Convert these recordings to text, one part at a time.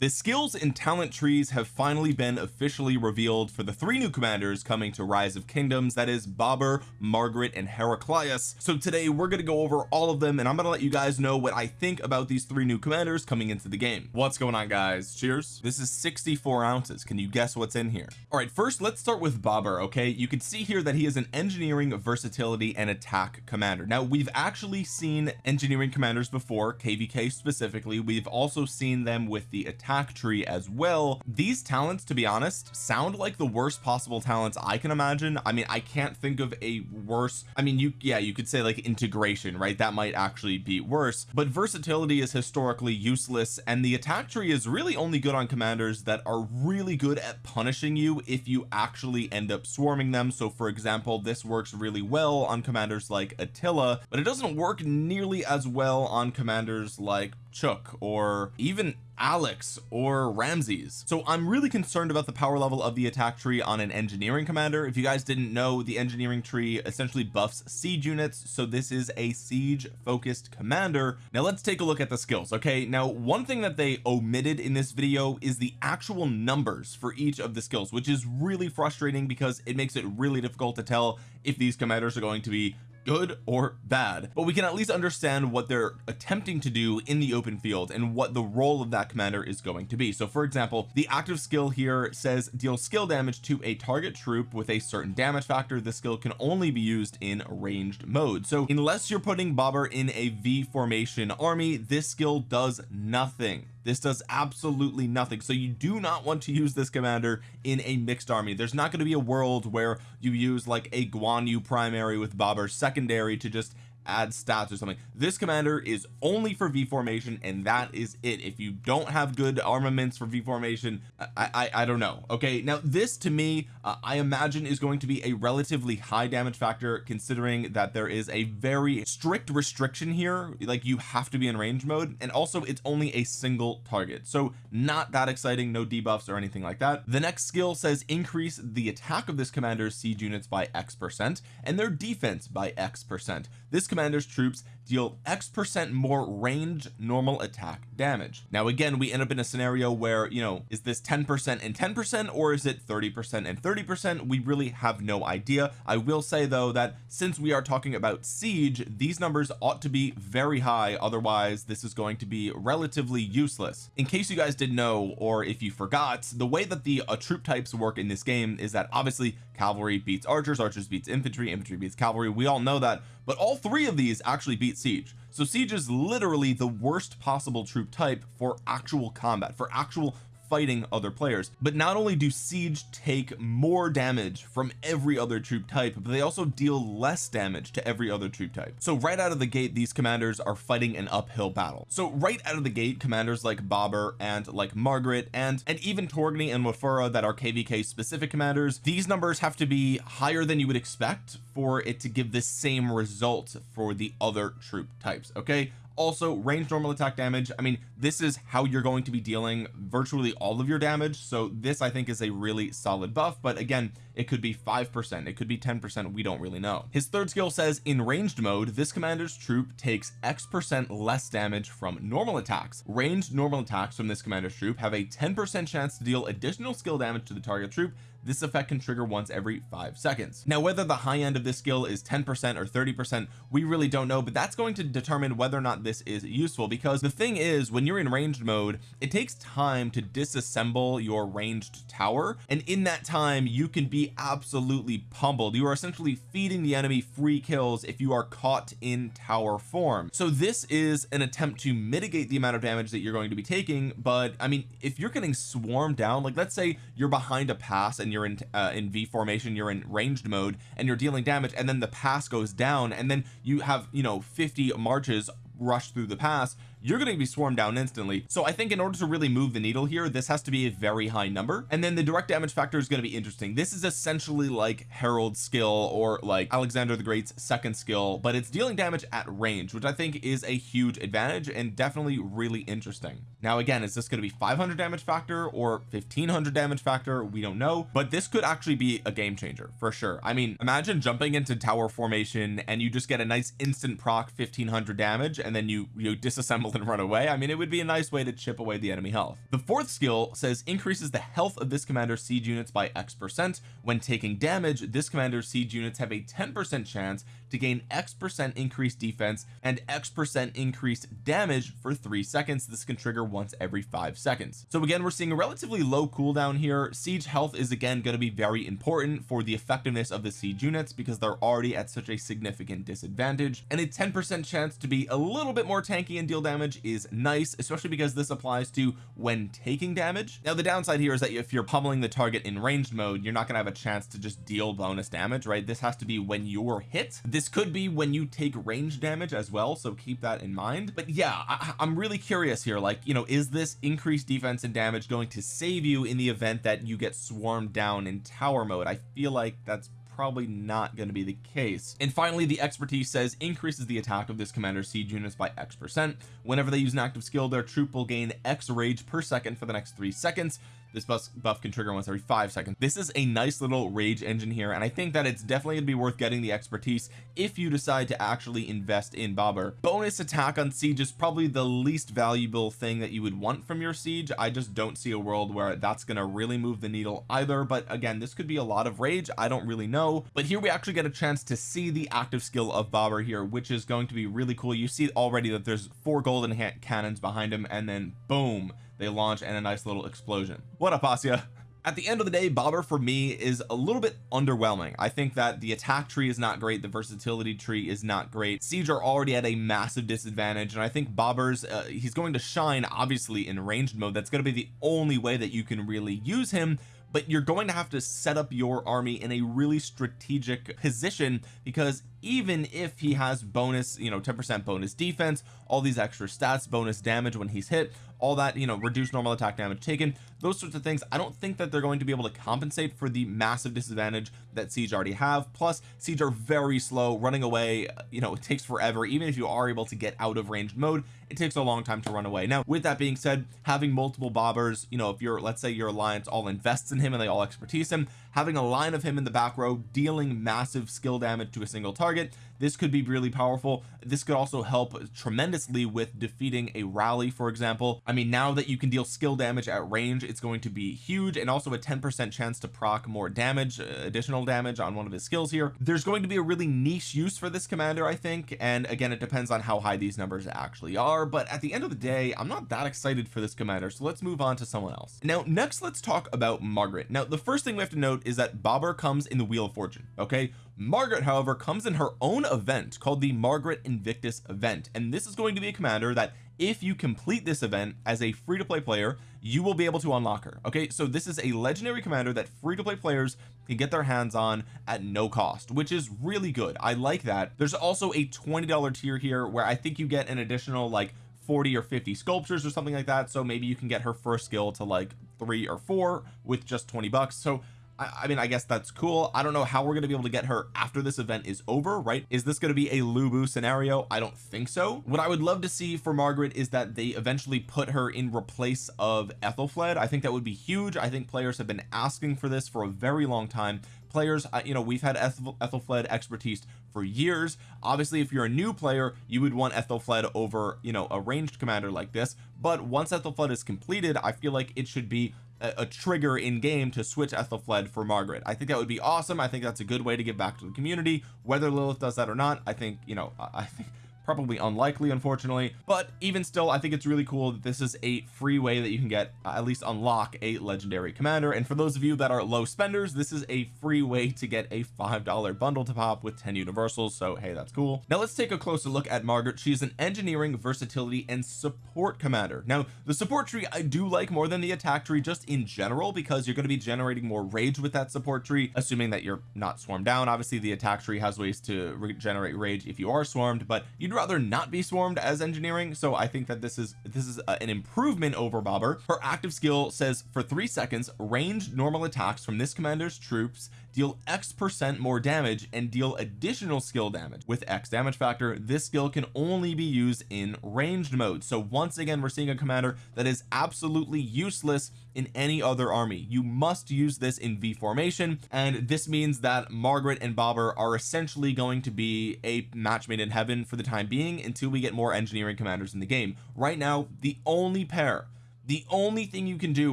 the skills and talent trees have finally been officially revealed for the three new commanders coming to rise of kingdoms that is Babur Margaret and Heraclius. So today we're going to go over all of them and I'm going to let you guys know what I think about these three new commanders coming into the game. What's going on guys? Cheers. This is 64 ounces. Can you guess what's in here? All right first let's start with Babur okay? You can see here that he is an engineering versatility and attack commander. Now we've actually seen engineering commanders before kvk specifically. We've also seen them with the attack attack tree as well. These talents to be honest sound like the worst possible talents I can imagine. I mean I can't think of a worse I mean you yeah you could say like integration right? That might actually be worse. But versatility is historically useless and the attack tree is really only good on commanders that are really good at punishing you if you actually end up swarming them. So for example this works really well on commanders like Attila but it doesn't work nearly as well on commanders like Chuck or even Alex or Ramses. So I'm really concerned about the power level of the attack tree on an engineering commander. If you guys didn't know the engineering tree essentially buffs siege units so this is a siege focused commander. Now let's take a look at the skills okay? Now one thing that they omitted in this video is the actual numbers for each of the skills which is really frustrating because it makes it really difficult to tell if these commanders are going to be good or bad but we can at least understand what they're attempting to do in the open field and what the role of that commander is going to be. So for example the active skill here says deal skill damage to a target troop with a certain damage factor. The skill can only be used in ranged mode. So unless you're putting Babur in a V formation army this skill does nothing this does absolutely nothing. So you do not want to use this commander in a mixed army. There's not going to be a world where you use like a Guan Yu primary with Babur secondary to just add stats or something. This commander is only for V formation and that is it. If you don't have good armaments for V formation I I, I don't know okay? Now this to me uh, I imagine is going to be a relatively high damage factor considering that there is a very strict restriction here. Like you have to be in range mode and also it's only a single target. So not that exciting no debuffs or anything like that. The next skill says increase the attack of this commander's siege units by X percent and their defense by X percent. This commander's troops deal X percent more range normal attack damage. Now again we end up in a scenario where you know is this 10 percent and 10 percent or is it 30 percent and 30 percent? We really have no idea. I will say though that since we are talking about siege these numbers ought to be very high. Otherwise this is going to be relatively useless. In case you guys didn't know or if you forgot the way that the uh, troop types work in this game is that obviously cavalry beats archers archers beats infantry infantry beats cavalry. We all know that but all three of these actually beat siege. So siege is literally the worst possible troop type for actual combat for actual fighting other players. But not only do siege take more damage from every other troop type but they also deal less damage to every other troop type. So right out of the gate these commanders are fighting an uphill battle. So right out of the gate commanders like Babur and like Margaret and and even Torgny and Wafura that are kvk specific commanders these numbers have to be higher than you would expect for it to give the same result for the other troop types okay also range normal attack damage. I mean this is how you're going to be dealing virtually all of your damage. So this I think is a really solid buff. But again it could be five percent. It could be 10 percent. We don't really know. His third skill says in ranged mode this commander's troop takes X percent less damage from normal attacks. Ranged normal attacks from this commander's troop have a 10 percent chance to deal additional skill damage to the target troop this effect can trigger once every five seconds. Now whether the high end of this skill is 10 percent or 30 percent we really don't know but that's going to determine whether or not this is useful because the thing is when you're in ranged mode it takes time to disassemble your ranged tower and in that time you can be absolutely pummeled. You are essentially feeding the enemy free kills if you are caught in tower form. So this is an attempt to mitigate the amount of damage that you're going to be taking but I mean if you're getting swarmed down like let's say you're behind a pass and you're in uh, in V formation you're in ranged mode and you're dealing damage and then the pass goes down and then you have you know 50 marches rush through the pass you're going to be swarmed down instantly. So I think in order to really move the needle here this has to be a very high number. And then the direct damage factor is going to be interesting. This is essentially like Harold's skill or like Alexander the Great's second skill but it's dealing damage at range which I think is a huge advantage and definitely really interesting. Now again is this going to be 500 damage factor or 1500 damage factor? We don't know but this could actually be a game changer for sure. I mean imagine jumping into tower formation and you just get a nice instant proc 1500 damage and then you you disassemble run away. I mean it would be a nice way to chip away the enemy health. The fourth skill says increases the health of this commander's siege units by X percent. When taking damage this commander's siege units have a 10 percent chance to gain X percent increased defense and X percent increased damage for three seconds. This can trigger once every five seconds. So again we're seeing a relatively low cooldown here. Siege health is again going to be very important for the effectiveness of the siege units because they're already at such a significant disadvantage. And a 10 percent chance to be a little bit more tanky and deal damage is nice especially because this applies to when taking damage. Now the downside here is that if you're pummeling the target in ranged mode you're not going to have a chance to just deal bonus damage right? This has to be when you're hit. This could be when you take range damage as well so keep that in mind. But yeah I, I'm really curious here like you know is this increased defense and damage going to save you in the event that you get swarmed down in tower mode? I feel like that's probably not going to be the case. And finally the expertise says increases the attack of this commander's siege units by X percent. Whenever they use an active skill their troop will gain X rage per second for the next three seconds this buff, buff can trigger once every five seconds. This is a nice little rage engine here and I think that it's definitely gonna be worth getting the expertise if you decide to actually invest in Babur. Bonus attack on siege is probably the least valuable thing that you would want from your siege. I just don't see a world where that's gonna really move the needle either but again this could be a lot of rage. I don't really know. But here we actually get a chance to see the active skill of Babur here which is going to be really cool. You see already that there's four golden cannons behind him and then boom they launch and a nice little explosion. What up Asya? At the end of the day Babur for me is a little bit underwhelming. I think that the attack tree is not great. The versatility tree is not great. Siege are already at a massive disadvantage and I think Babur's uh, he's going to shine obviously in ranged mode. That's going to be the only way that you can really use him but you're going to have to set up your army in a really strategic position because even if he has bonus you know 10 percent bonus defense all these extra stats bonus damage when he's hit all that you know reduced normal attack damage taken those sorts of things I don't think that they're going to be able to compensate for the massive disadvantage that siege already have. Plus siege are very slow running away you know it takes forever. Even if you are able to get out of ranged mode it takes a long time to run away. Now with that being said having multiple Baburs you know if you're let's say your alliance all invests in him and they all expertise him having a line of him in the back row dealing massive skill damage to a single target this could be really powerful. This could also help tremendously with defeating a rally for example. I mean now that you can deal skill damage at range it's going to be huge and also a 10 percent chance to proc more damage uh, additional damage on one of his skills here. There's going to be a really niche use for this commander I think and again it depends on how high these numbers actually are but at the end of the day I'm not that excited for this commander so let's move on to someone else. Now next let's talk about Margaret. Now the first thing we have to note is that Babur comes in the wheel of fortune okay Margaret however comes in her own event called the Margaret Invictus event. And this is going to be a commander that if you complete this event as a free-to-play player you will be able to unlock her okay? So this is a legendary commander that free-to-play players can get their hands on at no cost which is really good. I like that. There's also a $20 tier here where I think you get an additional like 40 or 50 sculptures or something like that. So maybe you can get her first skill to like three or four with just 20 bucks. So I, I mean I guess that's cool. I don't know how we're to be able to get her after this event is over right? Is this going to be a Lu Bu scenario? I don't think so. What I would love to see for Margaret is that they eventually put her in replace of Aethelflaed I think that would be huge. I think players have been asking for this for a very long time. Players uh, you know we've had Ethel, Aethelflaed expertise for years. Obviously if you're a new player you would want Aethelflaed over you know a ranged commander like this. But once Aethelflaed is completed I feel like it should be a, trigger in game to switch Aethelflaed for Margaret. I think that would be awesome. I think that's a good way to give back to the community. Whether Lilith does that or not I think you know I think probably unlikely unfortunately. But even still I think it's really cool that this is a free way that you can get uh, at least unlock a legendary commander. And for those of you that are low spenders this is a free way to get a five dollar bundle to pop with 10 universals. So hey that's cool. Now let's take a closer look at Margaret. She's an engineering versatility and support commander. Now the support tree I do like more than the attack tree just in general because you're going to be generating more rage with that support tree assuming that you're not swarmed down. Obviously the attack tree has ways to regenerate rage if you are swarmed but you'd rather not be swarmed as engineering so I think that this is this is uh, an improvement over Babur. Her active skill says for three seconds ranged normal attacks from this commander's troops deal X percent more damage and deal additional skill damage. With X damage factor this skill can only be used in ranged mode. So once again we're seeing a commander that is absolutely useless in any other army. You must use this in V formation and this means that Margaret and Babur are essentially going to be a match made in heaven for the time time being until we get more engineering commanders in the game. Right now the only pair the only thing you can do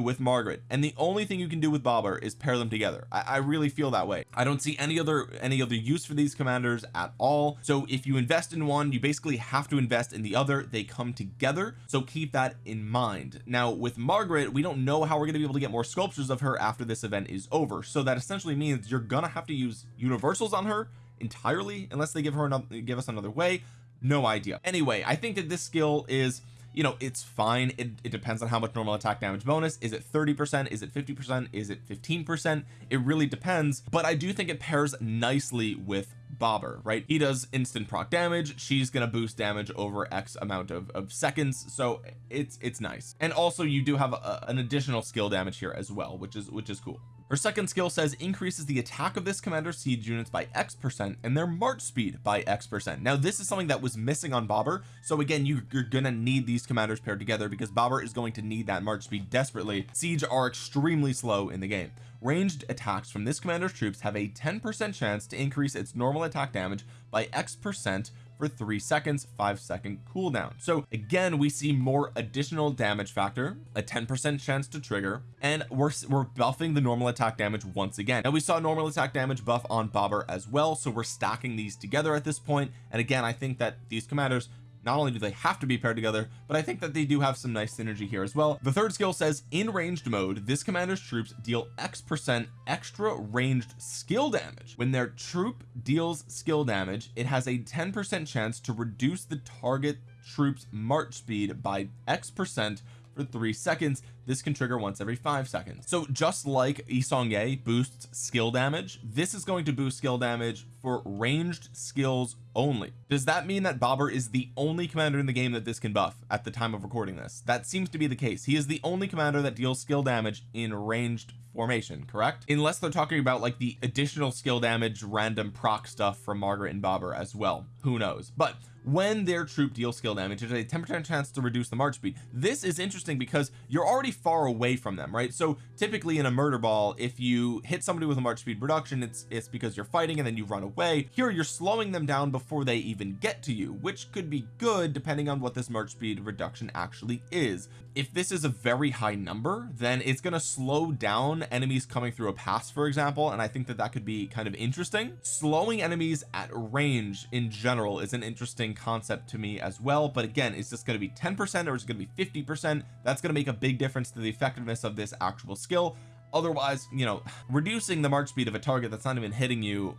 with Margaret and the only thing you can do with Babur is pair them together. I, I, really feel that way. I don't see any other any other use for these commanders at all. So if you invest in one you basically have to invest in the other. They come together. So keep that in mind. Now with Margaret we don't know how we're going to be able to get more sculptures of her after this event is over. So that essentially means you're gonna have to use universals on her entirely unless they give her another give us another way. No idea. Anyway I think that this skill is you know it's fine. It, it depends on how much normal attack damage bonus. Is it 30 percent? Is it 50 percent? Is it 15 percent? It really depends but I do think it pairs nicely with Babur right? He does instant proc damage. She's gonna boost damage over X amount of, of seconds so it's it's nice. And also you do have a, an additional skill damage here as well which is which is cool her second skill says increases the attack of this commander's siege units by X percent and their march speed by X percent. Now this is something that was missing on Babur. So again you, you're gonna need these commanders paired together because Babur is going to need that march speed desperately. Siege are extremely slow in the game. Ranged attacks from this commander's troops have a 10 percent chance to increase its normal attack damage by X percent for three seconds five second cooldown. So again we see more additional damage factor a 10 percent chance to trigger and we're we're buffing the normal attack damage once again. Now we saw normal attack damage buff on Babur as well so we're stacking these together at this point. And again I think that these commanders not only do they have to be paired together but I think that they do have some nice synergy here as well. The third skill says in ranged mode this commander's troops deal X percent extra ranged skill damage. When their troop deals skill damage it has a 10 percent chance to reduce the target troops march speed by X percent for three seconds this can trigger once every five seconds. So just like Yi Seong-Gye boosts skill damage this is going to boost skill damage for ranged skills only. Does that mean that Babur is the only commander in the game that this can buff at the time of recording this? That seems to be the case. He is the only commander that deals skill damage in ranged formation correct? Unless they're talking about like the additional skill damage random proc stuff from Margaret and Babur as well. Who knows? But when their troop deals skill damage there's a 10 percent chance to reduce the march speed. This is interesting because you're already far away from them right? So typically in a murder ball if you hit somebody with a march speed reduction it's it's because you're fighting and then you run away. Here you're slowing them down before they even get to you which could be good depending on what this march speed reduction actually is. If this is a very high number then it's going to slow down enemies coming through a pass for example and I think that that could be kind of interesting. Slowing enemies at range in general is an interesting concept to me as well but again is this going to be 10 percent or is it going to be 50 percent? That's going to make a big difference to the effectiveness of this actual skill. Otherwise you know reducing the march speed of a target that's not even hitting you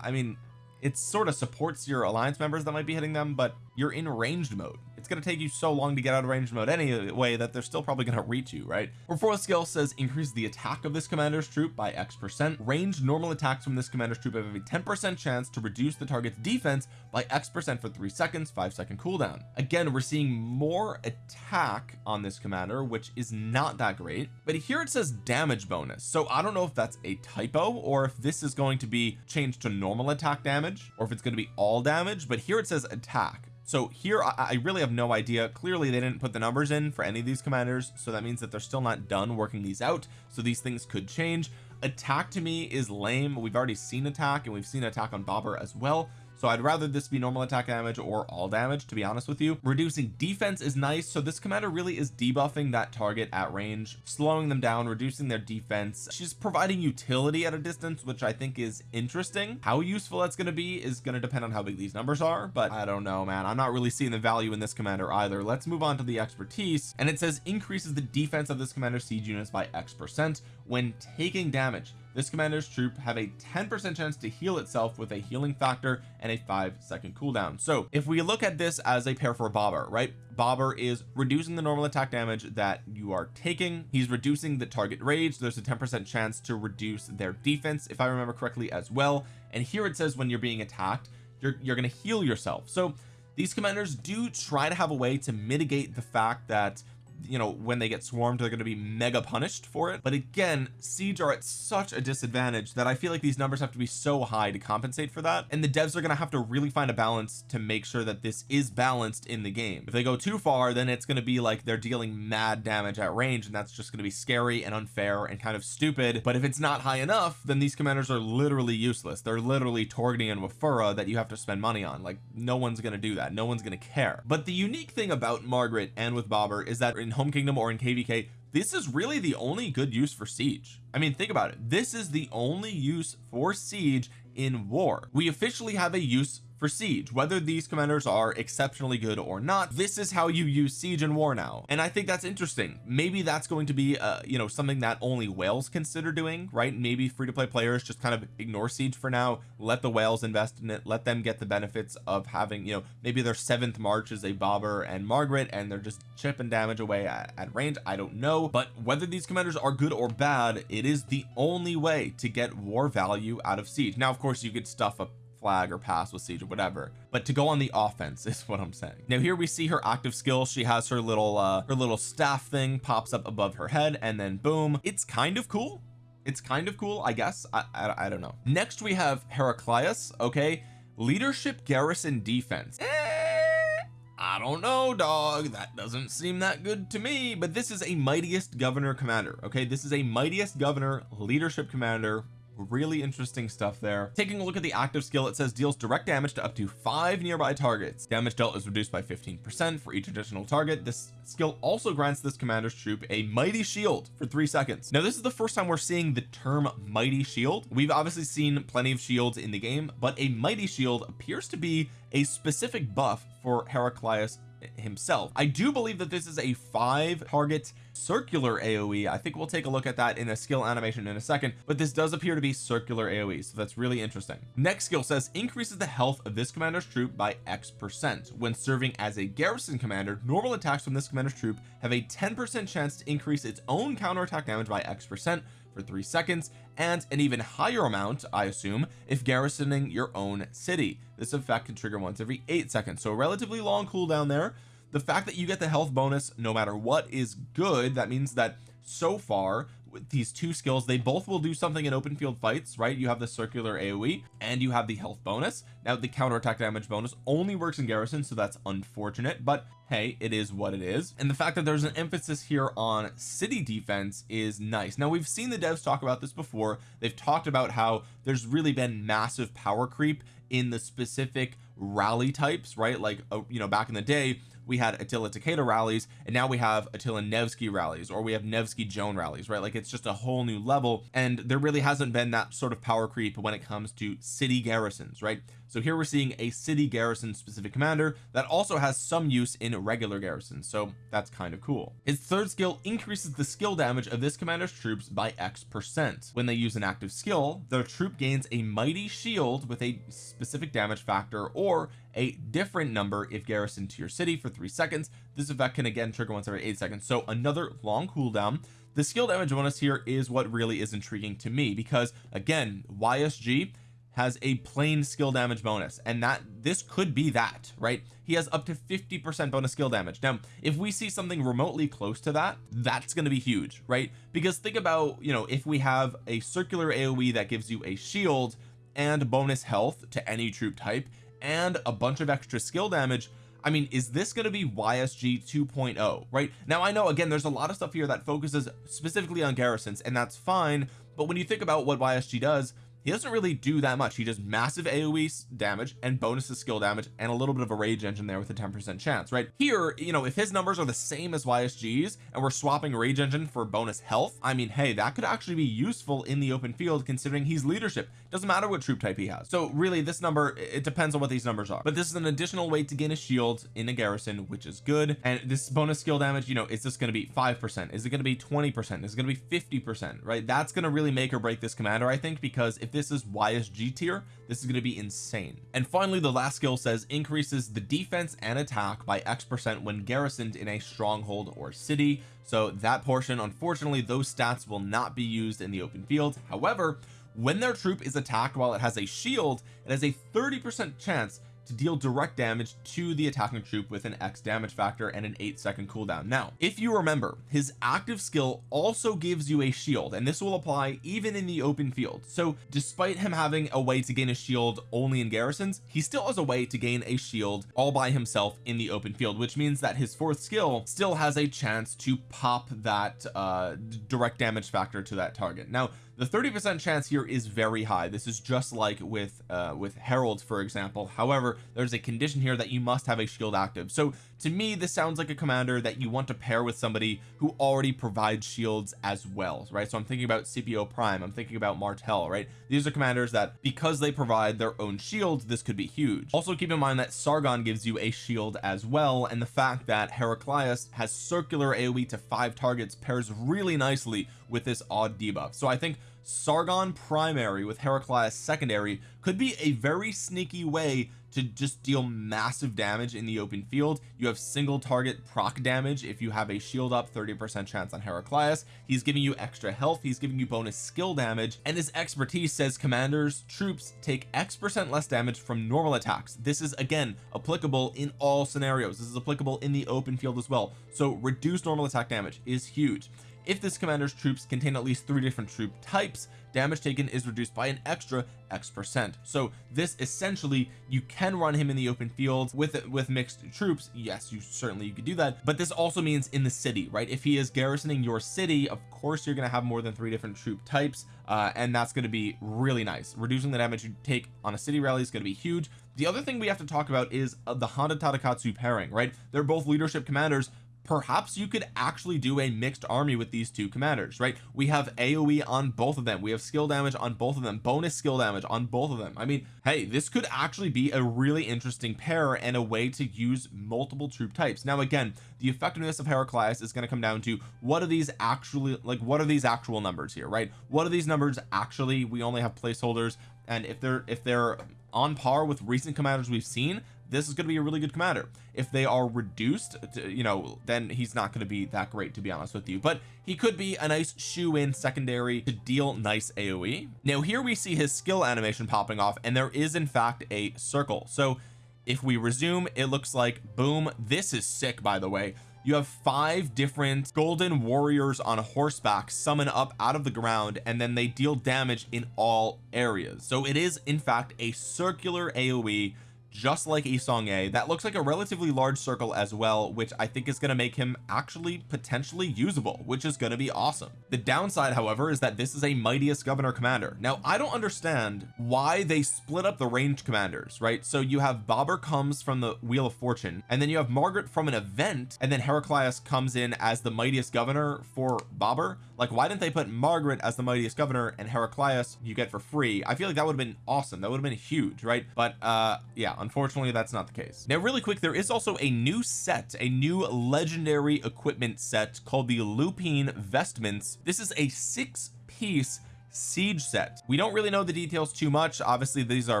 I mean it sort of supports your alliance members that might be hitting them but you're in ranged mode it's going to take you so long to get out of range mode anyway that they're still probably going to reach you right? Her fourth skill says increase the attack of this commander's troop by X percent. Ranged normal attacks from this commander's troop have a 10 percent chance to reduce the target's defense by X percent for three seconds five second cooldown. Again we're seeing more attack on this commander which is not that great but here it says damage bonus. So I don't know if that's a typo or if this is going to be changed to normal attack damage or if it's going to be all damage but here it says attack so here I, I, really have no idea. Clearly they didn't put the numbers in for any of these commanders so that means that they're still not done working these out so these things could change. Attack to me is lame. We've already seen attack and we've seen attack on Babur as well so I'd rather this be normal attack damage or all damage to be honest with you. Reducing defense is nice. So this commander really is debuffing that target at range slowing them down reducing their defense. She's providing utility at a distance which I think is interesting. How useful that's going to be is going to depend on how big these numbers are but I don't know man. I'm not really seeing the value in this commander either. Let's move on to the expertise. And it says increases the defense of this commander siege units by X percent when taking damage this commander's troop have a 10 percent chance to heal itself with a healing factor and a five second cooldown. So if we look at this as a pair for Babur right? Babur is reducing the normal attack damage that you are taking. He's reducing the target rage. There's a 10 percent chance to reduce their defense if I remember correctly as well. And here it says when you're being attacked you're, you're going to heal yourself. So these commanders do try to have a way to mitigate the fact that you know when they get swarmed they're going to be mega punished for it. But again siege are at such a disadvantage that I feel like these numbers have to be so high to compensate for that. And the devs are going to have to really find a balance to make sure that this is balanced in the game. If they go too far then it's going to be like they're dealing mad damage at range and that's just going to be scary and unfair and kind of stupid. But if it's not high enough then these commanders are literally useless. They're literally Torgny and Wafura that you have to spend money on. Like no one's going to do that. No one's going to care. But the unique thing about Margaret and with Babur is that in home kingdom or in kvk this is really the only good use for siege. I mean think about it. This is the only use for siege in war. We officially have a use for siege. Whether these commanders are exceptionally good or not this is how you use siege and war now. And I think that's interesting. Maybe that's going to be uh you know something that only whales consider doing right? Maybe free-to-play players just kind of ignore siege for now let the whales invest in it let them get the benefits of having you know maybe their seventh march is a Babur and margaret and they're just chipping damage away at, at range. I don't know. But whether these commanders are good or bad it is the only way to get war value out of siege. Now of course you could stuff up flag or pass with siege or whatever but to go on the offense is what I'm saying. Now here we see her active skill. She has her little uh her little staff thing pops up above her head and then boom it's kind of cool. It's kind of cool I guess. I, I, I don't know. Next we have Heraclius okay? Leadership garrison defense. Eh, I don't know dog. That doesn't seem that good to me but this is a mightiest governor commander okay? This is a mightiest governor leadership commander really interesting stuff there. Taking a look at the active skill it says deals direct damage to up to five nearby targets. Damage dealt is reduced by 15 percent for each additional target. This skill also grants this commander's troop a mighty shield for three seconds. Now this is the first time we're seeing the term mighty shield. We've obviously seen plenty of shields in the game but a mighty shield appears to be a specific buff for Heraclius himself. I do believe that this is a five target circular AoE I think we'll take a look at that in a skill animation in a second but this does appear to be circular AoE so that's really interesting. Next skill says increases the health of this commander's troop by X percent. When serving as a garrison commander normal attacks from this commander's troop have a 10 percent chance to increase its own counterattack damage by X percent for three seconds and an even higher amount I assume if garrisoning your own city. This effect can trigger once every eight seconds so a relatively long cooldown there. The fact that you get the health bonus no matter what is good that means that so far these two skills they both will do something in open field fights right? You have the circular AoE and you have the health bonus. Now the counterattack damage bonus only works in garrison so that's unfortunate but hey it is what it is. And the fact that there's an emphasis here on city defense is nice. Now we've seen the devs talk about this before. They've talked about how there's really been massive power creep in the specific rally types right? Like uh, you know back in the day we had Attila Takeda rallies and now we have Attila Nevsky rallies or we have Nevsky Joan rallies right? Like it's just a whole new level and there really hasn't been that sort of power creep when it comes to city garrisons right so here we're seeing a city garrison specific commander that also has some use in regular garrisons so that's kind of cool. His third skill increases the skill damage of this commander's troops by X percent. When they use an active skill their troop gains a mighty shield with a specific damage factor or a different number if garrisoned to your city for three seconds. This effect can again trigger once every eight seconds so another long cooldown. The skill damage bonus here is what really is intriguing to me because again YSG has a plain skill damage bonus and that this could be that right? He has up to 50 percent bonus skill damage. Now if we see something remotely close to that that's going to be huge right? Because think about you know if we have a circular AoE that gives you a shield and bonus health to any troop type and a bunch of extra skill damage I mean is this going to be YSG 2.0 right? Now I know again there's a lot of stuff here that focuses specifically on garrisons and that's fine but when you think about what YSG does he doesn't really do that much. He does massive AoE damage and bonuses skill damage and a little bit of a rage engine there with a 10 percent chance right? Here you know if his numbers are the same as YSG's and we're swapping rage engine for bonus health I mean hey that could actually be useful in the open field considering he's leadership. Doesn't matter what troop type he has. So really this number it depends on what these numbers are. But this is an additional way to gain a shield in a garrison which is good. And this bonus skill damage you know is this going to be five percent? Is it going to be 20 percent? Is it going to be 50 percent right? That's going to really make or break this commander I think because if this is YSG tier this is going to be insane. And finally the last skill says increases the defense and attack by X percent when garrisoned in a stronghold or city. So that portion unfortunately those stats will not be used in the open field. However when their troop is attacked while it has a shield it has a 30 percent chance to deal direct damage to the attacking troop with an X damage factor and an 8 second cooldown. Now if you remember his active skill also gives you a shield and this will apply even in the open field. So despite him having a way to gain a shield only in garrisons he still has a way to gain a shield all by himself in the open field which means that his fourth skill still has a chance to pop that uh direct damage factor to that target. Now the 30 percent chance here is very high. This is just like with uh with Harold for example. However there's a condition here that you must have a shield active. So to me this sounds like a commander that you want to pair with somebody who already provides shields as well right? So I'm thinking about Scipio Prime. I'm thinking about Martel right? These are commanders that because they provide their own shields this could be huge. Also keep in mind that Sargon gives you a shield as well and the fact that Heraclius has circular AoE to five targets pairs really nicely with this odd debuff. So I think Sargon primary with Heraclius secondary could be a very sneaky way to just deal massive damage in the open field. You have single target proc damage if you have a shield up 30 percent chance on Heraclius. He's giving you extra health he's giving you bonus skill damage and his expertise says commanders troops take X percent less damage from normal attacks. This is again applicable in all scenarios. This is applicable in the open field as well. So reduced normal attack damage is huge if this commander's troops contain at least three different troop types damage taken is reduced by an extra X percent. So this essentially you can run him in the open field with with mixed troops. Yes you certainly you could do that. But this also means in the city right? If he is garrisoning your city of course you're going to have more than three different troop types uh, and that's going to be really nice. Reducing the damage you take on a city rally is going to be huge. The other thing we have to talk about is uh, the Honda Tadakatsu pairing right? They're both leadership commanders perhaps you could actually do a mixed army with these two commanders right? We have aoe on both of them. We have skill damage on both of them. Bonus skill damage on both of them. I mean hey this could actually be a really interesting pair and a way to use multiple troop types. Now again the effectiveness of Heraclius is going to come down to what are these actually like what are these actual numbers here right? What are these numbers actually? We only have placeholders and if they're if they're on par with recent commanders we've seen this is going to be a really good commander. If they are reduced to, you know then he's not going to be that great to be honest with you. But he could be a nice shoe in secondary to deal nice AoE now here we see his skill animation popping off and there is in fact a circle. So if we resume it looks like boom this is sick by the way. You have five different golden warriors on horseback summon up out of the ground and then they deal damage in all areas. So it is in fact a circular AoE just like Yi Seong-Gye that looks like a relatively large circle as well which I think is going to make him actually potentially usable which is going to be awesome. The downside however is that this is a mightiest governor commander. Now I don't understand why they split up the range commanders right? So you have Babur comes from the wheel of fortune and then you have Margaret from an event and then Heraclius comes in as the mightiest governor for Babur. Like why didn't they put Margaret as the mightiest governor and Heraclius you get for free? I feel like that would have been awesome. That would have been huge right? But uh yeah unfortunately that's not the case. Now really quick there is also a new set a new legendary equipment set called the Lupine vestments. This is a six piece siege set. We don't really know the details too much. Obviously these are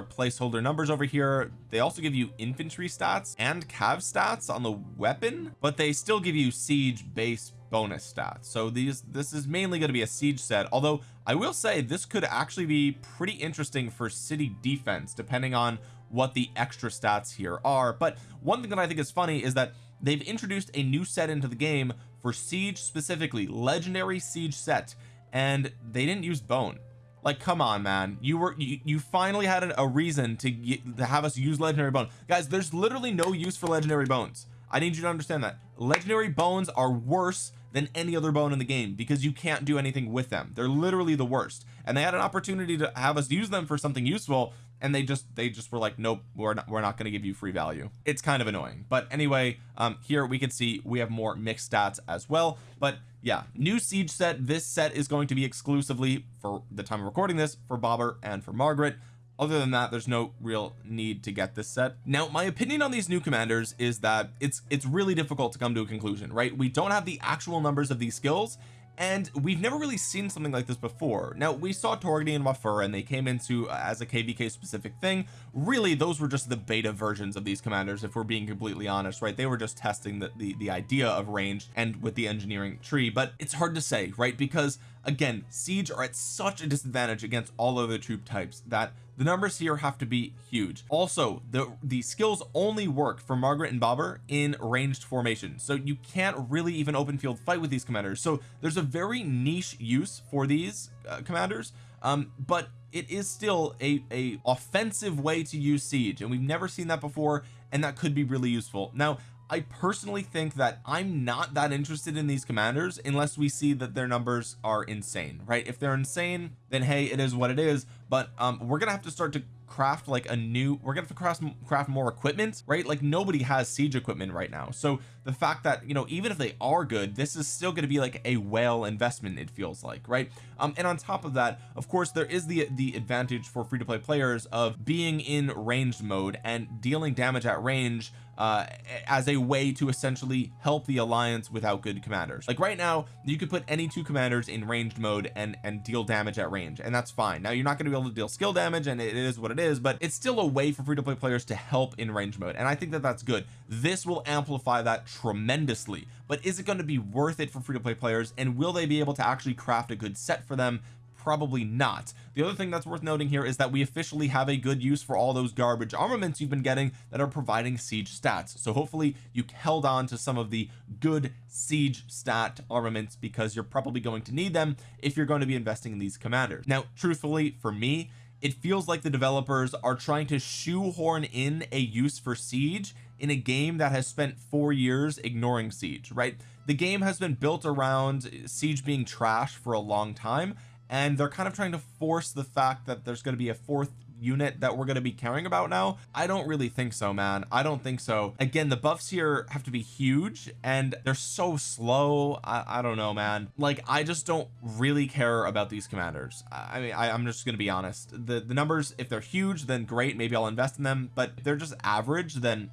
placeholder numbers over here. They also give you infantry stats and cav stats on the weapon but they still give you siege base bonus stats. So these this is mainly going to be a siege set although I will say this could actually be pretty interesting for city defense depending on what the extra stats here are but one thing that I think is funny is that they've introduced a new set into the game for siege specifically legendary siege set and they didn't use bone. Like come on man. You were you, you finally had a, reason to, to have us use legendary bone. Guys there's literally no use for legendary bones. I need you to understand that. Legendary bones are worse than any other bone in the game because you can't do anything with them. They're literally the worst. And they had an opportunity to have us use them for something useful and they just they just were like nope we're not we're not going to give you free value. It's kind of annoying. But anyway um here we can see we have more mixed stats as well. But yeah new siege set. This set is going to be exclusively for the time of recording this for Babur and for Margaret. Other than that there's no real need to get this set. Now my opinion on these new commanders is that it's it's really difficult to come to a conclusion right? We don't have the actual numbers of these skills and we've never really seen something like this before. Now we saw Torgny and Wafur and they came into uh, as a kvk specific thing. Really those were just the beta versions of these commanders if we're being completely honest right? They were just testing the the, the idea of range and with the engineering tree. But it's hard to say right? Because again siege are at such a disadvantage against all other troop types that the numbers here have to be huge. Also the the skills only work for Margaret and Babur in ranged formation. So you can't really even open field fight with these commanders. So there's a very niche use for these uh, commanders um but it is still a a offensive way to use siege and we've never seen that before and that could be really useful. Now I personally think that I'm not that interested in these commanders unless we see that their numbers are insane right? If they're insane then hey it is what it is. But um we're gonna have to start to craft like a new we're gonna have to craft craft more equipment right? Like nobody has siege equipment right now. So the fact that you know even if they are good this is still going to be like a whale investment it feels like right? Um and on top of that of course there is the the advantage for free to play players of being in ranged mode and dealing damage at range uh as a way to essentially help the alliance without good commanders. Like right now you could put any two commanders in ranged mode and and deal damage at range and that's fine. Now you're not going to be able to deal skill damage and it is what it is but it's still a way for free to play players to help in range mode and I think that that's good. This will amplify that tremendously but is it going to be worth it for free to play players and will they be able to actually craft a good set for them? Probably not. The other thing that's worth noting here is that we officially have a good use for all those garbage armaments you've been getting that are providing siege stats. So hopefully you held on to some of the good siege stat armaments because you're probably going to need them if you're going to be investing in these commanders. Now truthfully for me it feels like the developers are trying to shoehorn in a use for siege in a game that has spent four years ignoring siege right? The game has been built around siege being trash for a long time and they're kind of trying to force the fact that there's going to be a fourth unit that we're going to be caring about now I don't really think so man. I don't think so. Again the buffs here have to be huge and they're so slow. I, I don't know man. Like I just don't really care about these commanders. I mean I, I'm just gonna be honest. The the numbers if they're huge then great. Maybe I'll invest in them but they're just average then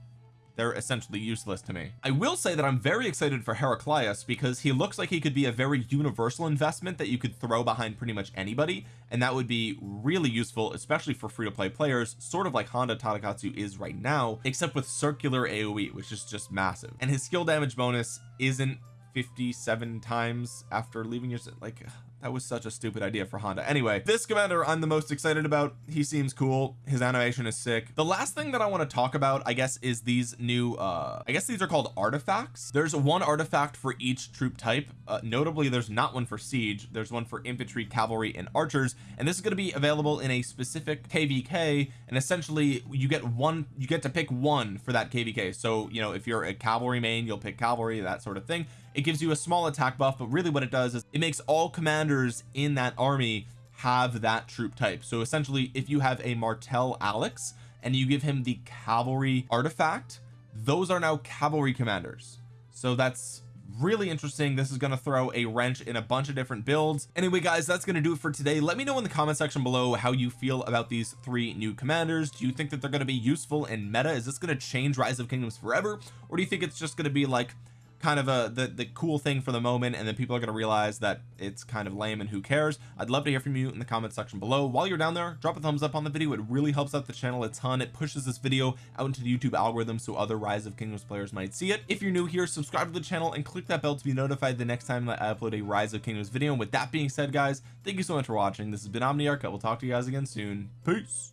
they're essentially useless to me. I will say that I'm very excited for Heraclius because he looks like he could be a very universal investment that you could throw behind pretty much anybody and that would be really useful especially for free-to-play players sort of like Honda Tadakatsu is right now except with circular AoE which is just massive. And his skill damage bonus isn't 57 times after leaving your like that was such a stupid idea for Honda. Anyway this commander I'm the most excited about. He seems cool. His animation is sick. The last thing that I want to talk about I guess is these new uh I guess these are called artifacts. There's one artifact for each troop type. Uh, notably there's not one for siege. There's one for infantry cavalry and archers. And this is going to be available in a specific kvk and essentially you get one you get to pick one for that kvk so you know if you're a cavalry main you'll pick cavalry that sort of thing it gives you a small attack buff but really what it does is it makes all commanders in that army have that troop type. So essentially if you have a Martel Alex and you give him the cavalry artifact those are now cavalry commanders. So that's really interesting. This is going to throw a wrench in a bunch of different builds. Anyway guys that's going to do it for today. Let me know in the comment section below how you feel about these three new commanders. Do you think that they're going to be useful in meta? Is this going to change rise of kingdoms forever? Or do you think it's just going to be like kind of a the, the cool thing for the moment and then people are going to realize that it's kind of lame and who cares. I'd love to hear from you in the comment section below. While you're down there drop a thumbs up on the video. It really helps out the channel a ton. It pushes this video out into the YouTube algorithm so other rise of kingdoms players might see it. If you're new here subscribe to the channel and click that bell to be notified the next time that I upload a rise of kingdoms video. And with that being said guys thank you so much for watching. This has been Omniarch. I will talk to you guys again soon. Peace